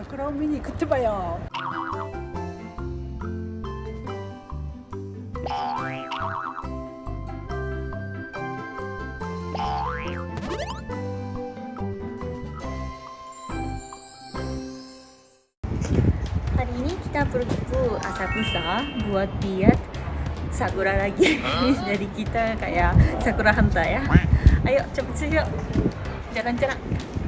자 그럼 미니 그때 Hari ini kita pergi ke asakusa buat lihat sakura lagi dari kita kayak sakura hanta ya. Ayo cepet sih yuk. Jalan-jalan.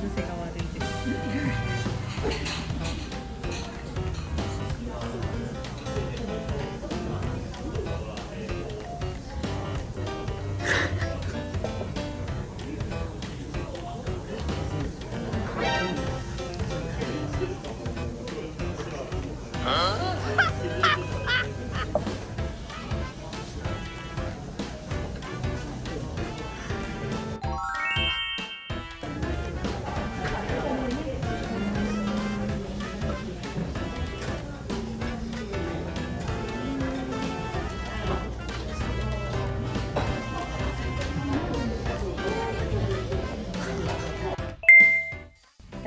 癖が悪いです。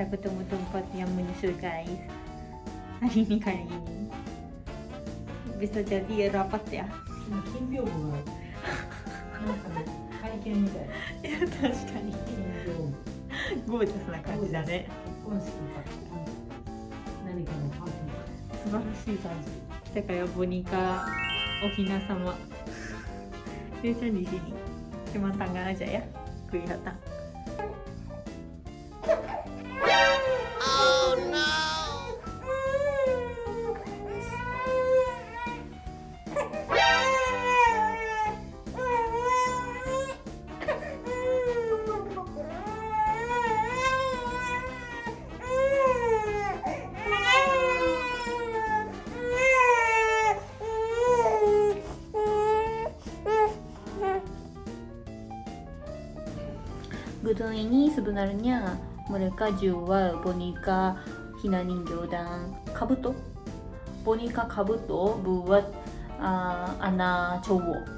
saya bertemu tempat yang menyusul guys hari ini kali ini bisa jadi rapat ya 金屏風がなんか会見みたいいや確かにゴージャスな感じだね結婚式か何かのパーティー素晴らしい感じだからボニカおひなさま일단 이시니 희망 당강하자야 그리하다 Gudang ini sebenarnya mereka jual boneka hina ningyo dan kabuto. Boneka kabuto buat uh, anak cowok.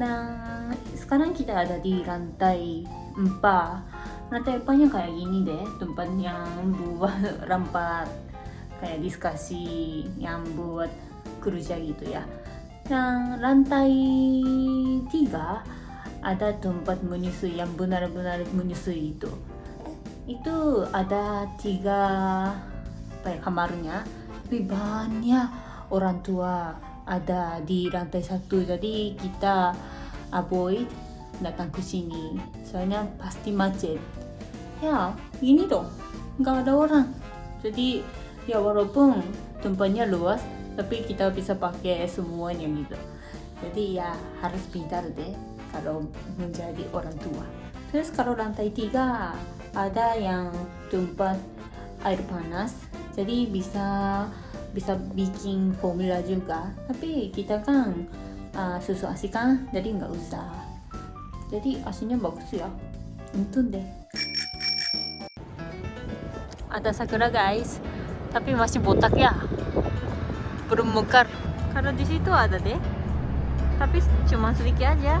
Nah, sekarang kita ada di lantai 4. Lantai 4-nya kayak gini deh, tempat yang buat rampat kayak diskusi yang buat kerja gitu ya. Yang lantai 3 ada tempat menyusui yang benar-benar menyusui itu. Itu ada tiga apa ya, kamarnya. Tapi banyak orang tua ada di lantai satu. Jadi kita avoid datang ke sini. Soalnya pasti macet. Ya ini dong nggak ada orang. Jadi ya walaupun tempatnya luas tapi kita bisa pakai semuanya gitu. Jadi ya harus pintar deh kalau menjadi orang tua. Terus kalau lantai tiga ada yang tempat air panas, jadi bisa bisa bikin formula juga. Tapi kita kan uh, susu asi kan, jadi nggak usah. Jadi aslinya bagus ya. Untung deh. Ada sakura guys, tapi masih botak ya. Belum mekar. Kalau di situ ada deh, tapi cuma sedikit aja.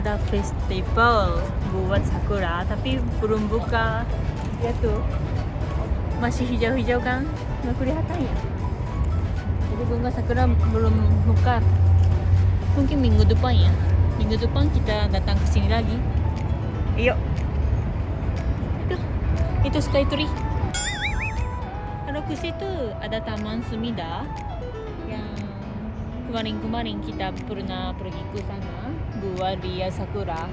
ada festival buat sakura tapi belum buka. Ya tuh. Masih hijau-hijau kan nggak kelihatan ya? Jadi bunga sakura belum buka. Mungkin minggu depan ya. Minggu depan kita datang ke sini lagi. Yuk itu itu sky tree. Kalau ke situ ada taman Sumida yang kemarin-kemarin kita pernah pergi ke sana buat lihat sakura.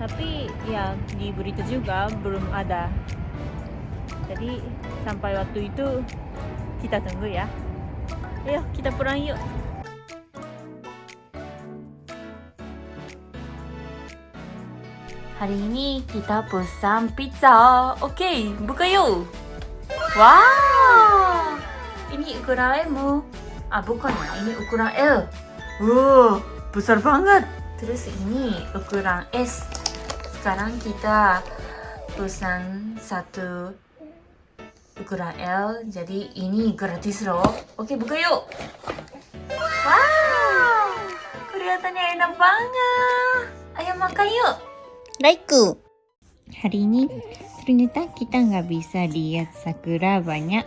Tapi ya di berita juga belum ada. Jadi sampai waktu itu kita tunggu ya. Ayo kita pulang yuk. Hari ini kita pesan pizza. Oke buka yuk. Wow. Ini ukuran M ah bukan. Ya ini ukuran L. Wow besar banget terus ini ukuran S. Sekarang kita pesan satu ukuran L. Jadi ini gratis loh. Oke buka yuk. Wow kelihatannya enak banget. Ayo makan yuk. Laiku hari ini ternyata kita nggak bisa lihat sakura banyak.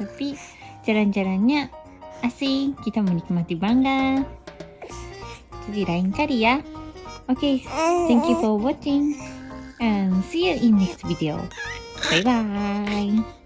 Tapi jalan-jalannya asik kita menikmati bangga lain kali ya. Okay, mm. thank you for watching and see you in next video. Bye bye